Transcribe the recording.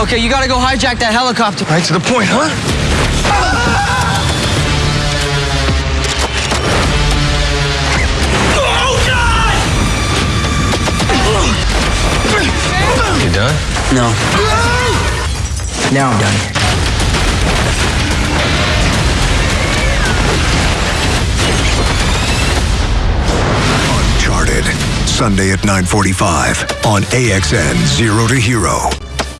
Okay, you gotta go hijack that helicopter. Right to the point, huh? You done? No. Now I'm done. Uncharted. Sunday at 9:45 on AXN Zero to Hero.